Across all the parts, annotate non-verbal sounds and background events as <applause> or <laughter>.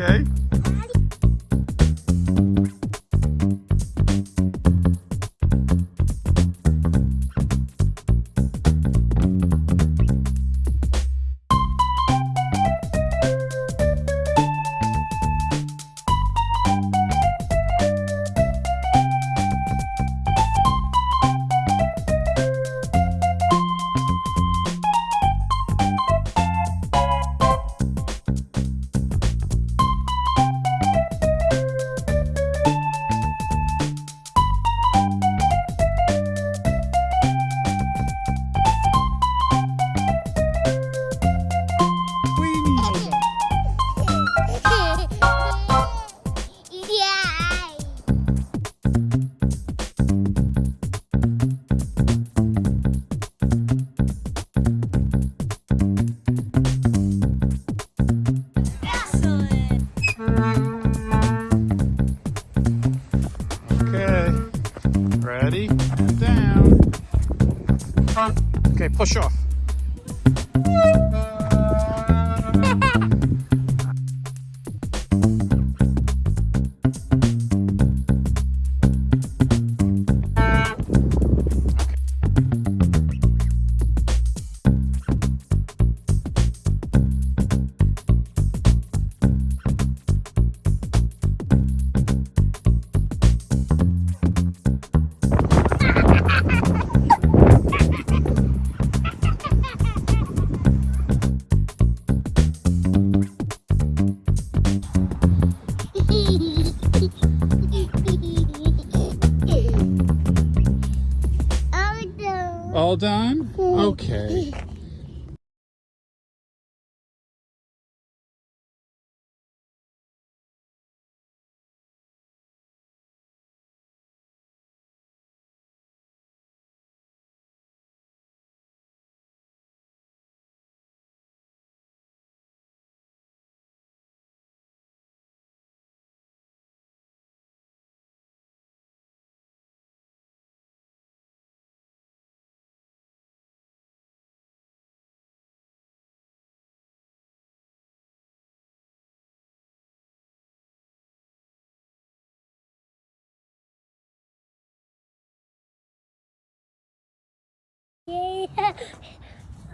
okay? Ready? And down. Okay, push off. All done? Okay.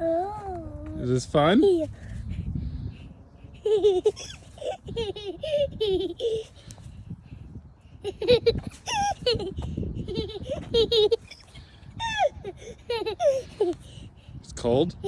Oh. <laughs> Is this fun? <laughs> It's cold? <laughs>